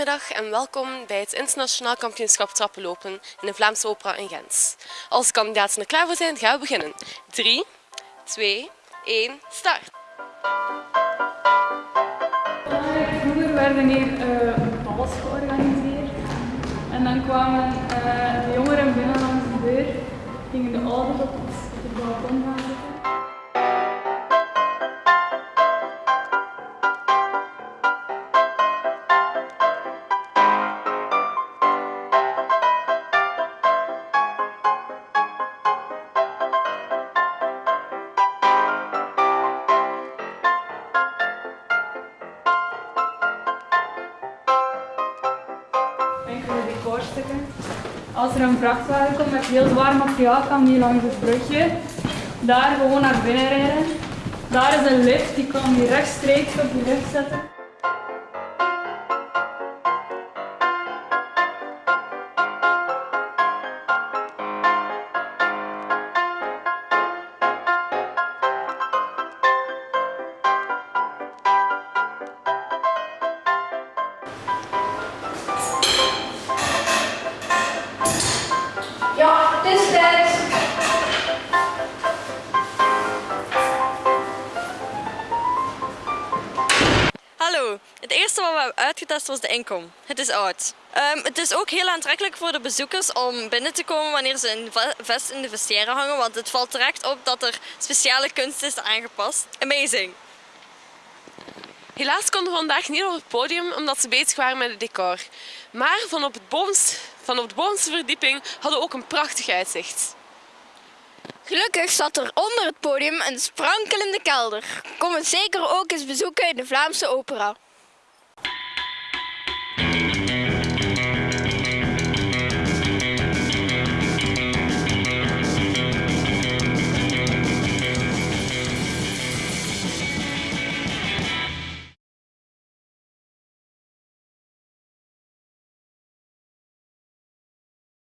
Goedemiddag en welkom bij het internationaal kampioenschap trappenlopen in de Vlaamse Opera in Gent. Als de kandidaten er klaar voor zijn, gaan we beginnen. 3, 2, 1, start! Vroeger werden hier uh, balls georganiseerd en dan kwamen uh, de jongeren binnen langs de deur, gingen de het, op het balkon gaan Als er een vrachtwagen komt met heel zwaar materiaal, kan die langs het brugje daar gewoon naar binnen rijden. Daar is een lift, die kan die rechtstreeks op die lift zetten. Ja, het is tijd. Hallo, het eerste wat we hebben uitgetest was de inkom. Het is oud. Ehm, het is ook heel aantrekkelijk voor de bezoekers om binnen te komen wanneer ze een ve- vest in de vestiaire hangen, want het valt direct op dat er speciale kunst is aangepast. Amazing! Helaas konden we vandaag niet op het podium omdat ze bezig waren met het decor. Maar van op, het bovenste, van op de bovenste verdieping hadden we ook een prachtig uitzicht. Gelukkig zat er onder het podium een sprankelende kelder. Kom het zeker ook eens bezoeken in de Vlaamse opera.